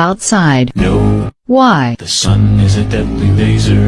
outside? No, Why? the sun is a deadly laser.